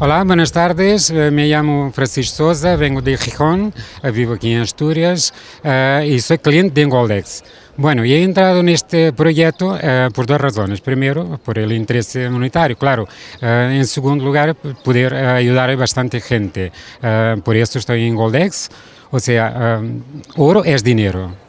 Olá, buenas tardes. Eh, me chamo Francisco Souza, venho de Gijón, eh, vivo aqui em Astúrias uh, eh, sou cliente de Engoldex. Bueno, e he entrado neste projeto uh, por duas razões. Primeiro, por el interesse monetário, claro. Uh, em segundo lugar, poder ajudar bastante gente. por isso estou em Goldex. ou seja, ouro é dinheiro.